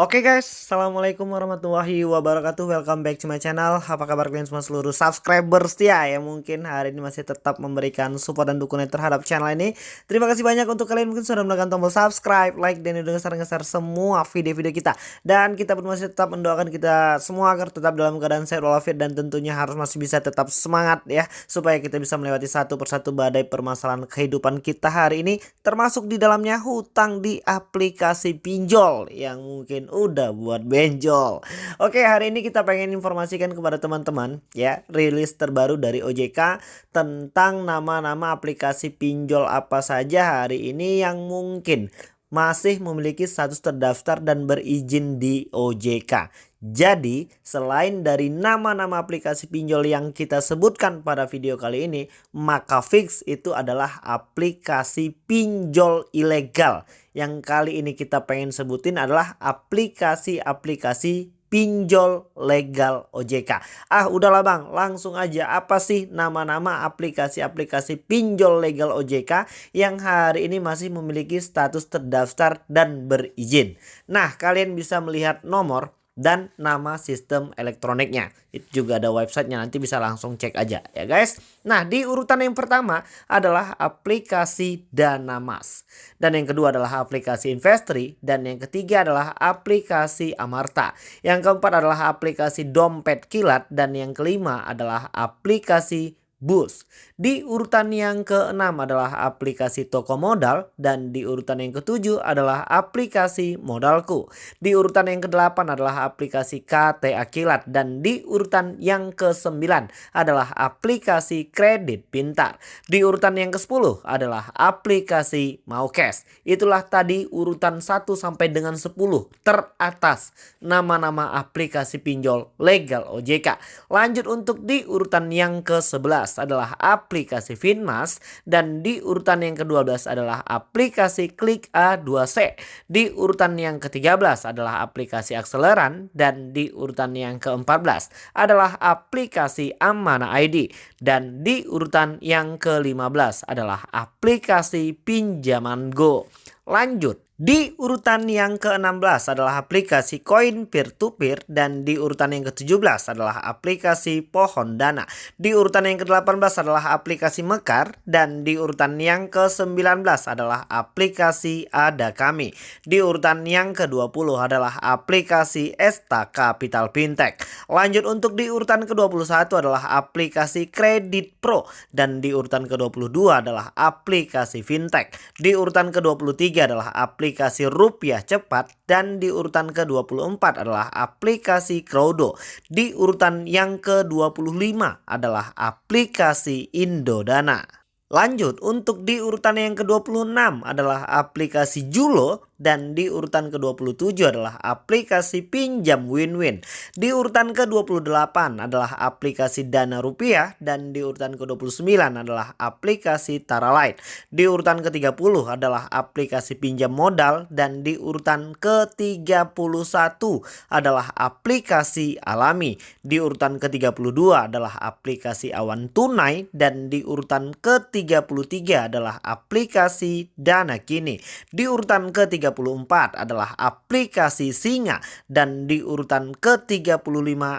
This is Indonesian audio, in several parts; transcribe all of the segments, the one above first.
Oke guys, Assalamualaikum warahmatullahi wabarakatuh. Welcome back to my channel. Apa kabar kalian semua seluruh subscriber setia ya Mungkin hari ini masih tetap memberikan support dan dukungan terhadap channel ini. Terima kasih banyak untuk kalian mungkin sudah menekan tombol subscribe, like, dan udah ngeser-ngeser semua video-video kita. Dan kita pun masih tetap mendoakan kita semua agar tetap dalam keadaan sehat walafiat Dan tentunya harus masih bisa tetap semangat ya Supaya kita bisa melewati satu persatu badai permasalahan kehidupan kita hari ini Termasuk di dalamnya hutang di aplikasi pinjol Yang mungkin udah buat benjol. Oke, hari ini kita pengen informasikan kepada teman-teman ya, rilis terbaru dari OJK tentang nama-nama aplikasi pinjol apa saja hari ini yang mungkin masih memiliki status terdaftar dan berizin di OJK. Jadi, selain dari nama-nama aplikasi pinjol yang kita sebutkan pada video kali ini, maka fix itu adalah aplikasi pinjol ilegal yang kali ini kita pengen sebutin adalah aplikasi-aplikasi pinjol legal OJK. Ah udahlah bang langsung aja apa sih nama-nama aplikasi-aplikasi pinjol legal OJK yang hari ini masih memiliki status terdaftar dan berizin. Nah kalian bisa melihat nomor dan nama sistem elektroniknya. Itu juga ada websitenya nanti bisa langsung cek aja ya guys. Nah di urutan yang pertama adalah aplikasi Dana Mas. Dan yang kedua adalah aplikasi Investri. Dan yang ketiga adalah aplikasi Amarta. Yang keempat adalah aplikasi Dompet Kilat. Dan yang kelima adalah aplikasi Bus. Di urutan yang keenam adalah aplikasi toko modal dan di urutan yang ketujuh adalah aplikasi modalku. Di urutan yang kedelapan adalah aplikasi KTA Kilat dan di urutan yang kesembilan adalah aplikasi kredit pintar. Di urutan yang ke-10 adalah aplikasi Maukes. Itulah tadi urutan 1 sampai dengan 10 teratas nama-nama aplikasi pinjol legal OJK. Lanjut untuk di urutan yang ke-11 adalah aplikasi Finmas dan di urutan yang ke-12 adalah aplikasi Klik A2C. Di urutan yang ke-13 adalah aplikasi Akseleran dan di urutan yang ke-14 adalah aplikasi Amana ID dan di urutan yang ke-15 adalah aplikasi Pinjaman Go. Lanjut di urutan yang ke-16 adalah aplikasi koin peer-to-peer dan di urutan yang ke-17 adalah aplikasi pohon dana. Di urutan yang ke-18 adalah aplikasi Mekar dan di urutan yang ke-19 adalah aplikasi Ada Kami. Di urutan yang ke-20 adalah aplikasi Esta Capital Fintech. Lanjut untuk di urutan ke-21 adalah aplikasi Kredit Pro dan di urutan ke-22 adalah aplikasi Fintech. Di urutan ke-23 adalah aplikasi aplikasi rupiah cepat dan di urutan ke-24 adalah aplikasi Crowdo. Di urutan yang ke-25 adalah aplikasi Indodana. Lanjut untuk di urutan yang ke-26 adalah aplikasi Julo dan di urutan ke-27 adalah aplikasi pinjam win-win. Di urutan ke-28 adalah aplikasi Dana Rupiah dan di urutan ke-29 adalah aplikasi Tara Light. Di urutan ke-30 adalah aplikasi pinjam modal dan di urutan ke-31 adalah aplikasi Alami. Di urutan ke-32 adalah aplikasi Awan Tunai dan di urutan ke-33 adalah aplikasi Dana Kini. Di urutan ke-33 34 adalah aplikasi Singa dan di urutan ke-35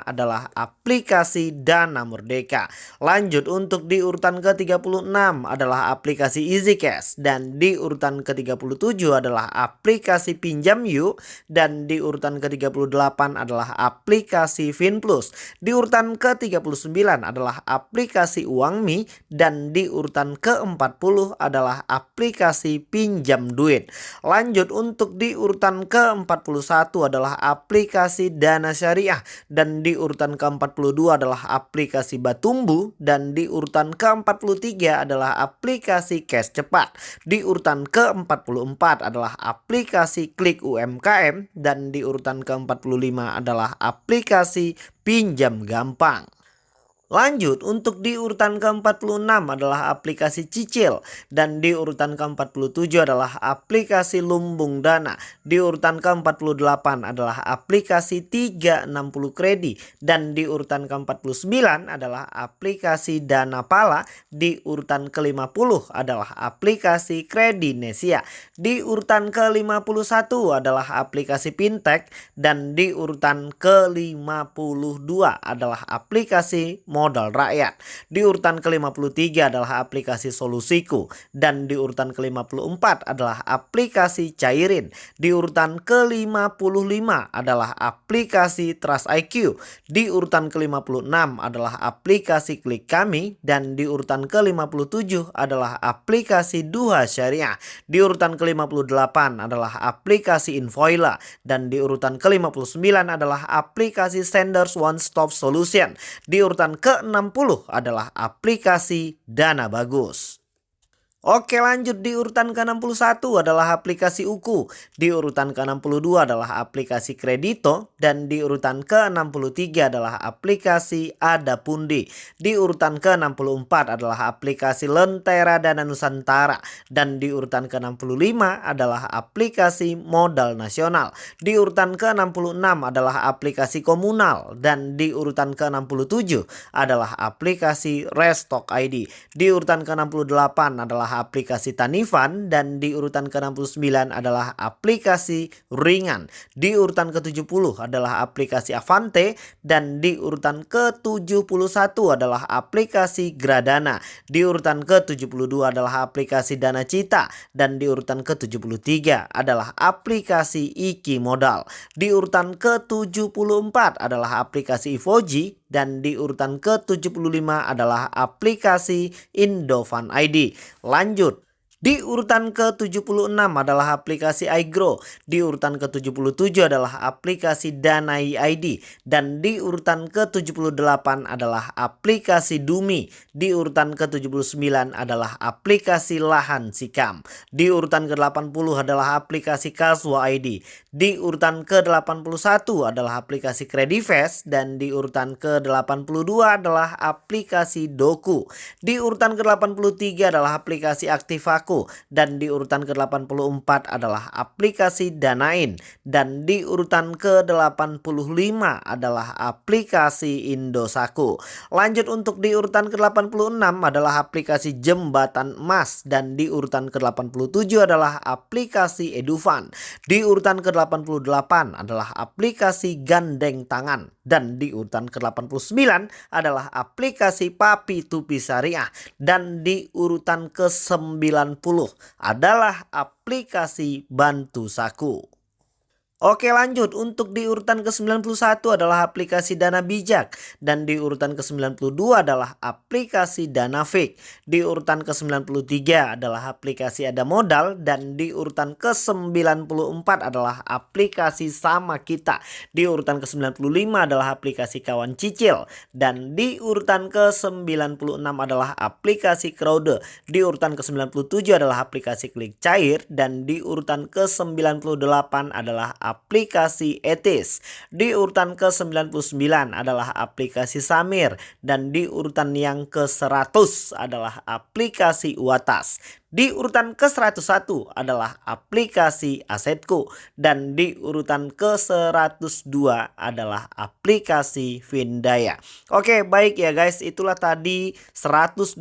adalah aplikasi Dana Merdeka. Lanjut untuk di urutan ke-36 adalah aplikasi Easy Cash dan di urutan ke-37 adalah aplikasi Pinjam Yuk dan di urutan ke-38 adalah aplikasi FinPlus. Di urutan ke-39 adalah aplikasi Uangmi dan di urutan ke-40 adalah aplikasi Pinjam Duit. Lanjut untuk di urutan ke-41 adalah aplikasi Dana Syariah dan di urutan ke-42 adalah aplikasi Batumbu dan di urutan ke-43 adalah aplikasi Cash Cepat. Di urutan ke-44 adalah aplikasi Klik UMKM dan di urutan ke-45 adalah aplikasi Pinjam Gampang. Lanjut, untuk di urutan ke-46 adalah aplikasi Cicil dan di urutan ke-47 adalah aplikasi Lumbung Dana. Di urutan ke-48 adalah aplikasi 360 Kredi dan di urutan ke-49 adalah aplikasi Dana Pala. Di urutan ke-50 adalah aplikasi Kredinesia. Di urutan ke-51 adalah aplikasi Fintech dan di urutan ke-52 adalah aplikasi modal rakyat. Di urutan ke-53 adalah aplikasi Solusiku dan di urutan ke-54 adalah aplikasi Cairin. Di urutan ke-55 adalah aplikasi Trust IQ. Di urutan ke-56 adalah aplikasi Klik Kami dan di urutan ke-57 adalah aplikasi Duha Syariah. Di urutan ke-58 adalah aplikasi Invoila dan di urutan ke-59 adalah aplikasi Senders One Stop Solution. Di urutan ke ke-60 adalah aplikasi Dana Bagus. Oke lanjut di urutan ke-61 adalah aplikasi Uku, di urutan ke-62 adalah aplikasi Kredito, dan di urutan ke-63 adalah aplikasi Adapundi. Di urutan ke-64 adalah aplikasi Lentera Dana Nusantara, dan di urutan ke-65 adalah aplikasi Modal Nasional. Di urutan ke-66 adalah aplikasi Komunal, dan di urutan ke-67 adalah aplikasi Restock ID. Di urutan ke-68 adalah aplikasi Tanifan dan di urutan ke-69 adalah aplikasi Ringan. Di urutan ke-70 adalah aplikasi Avante dan di urutan ke-71 adalah aplikasi Gradana. Di urutan ke-72 adalah aplikasi Dana Cita dan di urutan ke-73 adalah aplikasi Iki Modal. Di urutan ke-74 adalah aplikasi Ivoji dan di urutan ke-75 adalah aplikasi Indofan ID. Lanjut. Di urutan ke-76 adalah aplikasi iGrow, di urutan ke-77 adalah aplikasi Danai ID, dan di urutan ke-78 adalah aplikasi Dumi, di urutan ke-79 adalah aplikasi Lahan Sikam, di urutan ke-80 adalah aplikasi Kaswa ID, di urutan ke-81 adalah aplikasi Credifast, dan di urutan ke-82 adalah aplikasi Doku, di urutan ke-83 adalah aplikasi Aktivaku, dan di urutan ke-84 adalah aplikasi Danain. Dan di urutan ke-85 adalah aplikasi Indosaku. Lanjut untuk di urutan ke-86 adalah aplikasi Jembatan Emas. Dan di urutan ke-87 adalah aplikasi Edufan. Di urutan ke-88 adalah aplikasi Gandeng Tangan. Dan di urutan ke-89 adalah aplikasi Papi Tupi Syariah dan di urutan ke-90 adalah aplikasi Bantu Saku. Oke lanjut untuk di urutan ke-91 adalah aplikasi Dana Bijak dan di urutan ke-92 adalah aplikasi Dana Fake. Di urutan ke-93 adalah aplikasi Ada Modal dan di urutan ke-94 adalah aplikasi Sama Kita. Di urutan ke-95 adalah aplikasi Kawan Cicil dan di urutan ke-96 adalah aplikasi Crowde. Di urutan ke-97 adalah aplikasi Klik Cair dan di urutan ke-98 adalah aplikasi etis. Di urutan ke-99 adalah aplikasi Samir dan di urutan yang ke-100 adalah aplikasi Watas. Di urutan ke-101 adalah aplikasi Asetku dan di urutan ke-102 adalah aplikasi Vindaya. Oke, baik ya guys, itulah tadi 102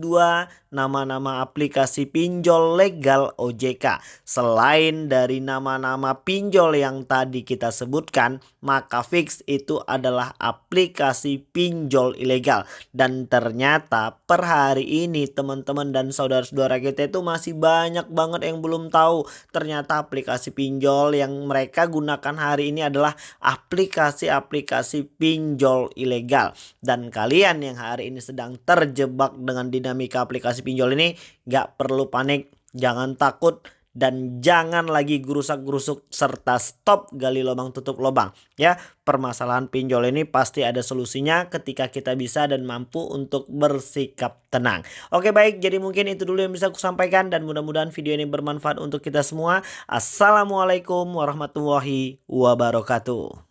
nama-nama aplikasi pinjol legal OJK. Selain dari nama-nama pinjol yang tadi kita sebutkan, maka fix itu adalah aplikasi pinjol ilegal. Dan ternyata per hari ini teman-teman dan saudara-saudara kita itu masih masih banyak banget yang belum tahu. Ternyata aplikasi pinjol yang mereka gunakan hari ini adalah aplikasi-aplikasi pinjol ilegal. Dan kalian yang hari ini sedang terjebak dengan dinamika aplikasi pinjol ini gak perlu panik. Jangan takut dan jangan lagi gerusak-gerusuk serta stop gali lubang tutup lubang ya. Permasalahan pinjol ini pasti ada solusinya ketika kita bisa dan mampu untuk bersikap tenang. Oke baik. Jadi mungkin itu dulu yang bisa aku sampaikan dan mudah-mudahan video ini bermanfaat untuk kita semua. Assalamualaikum warahmatullahi wabarakatuh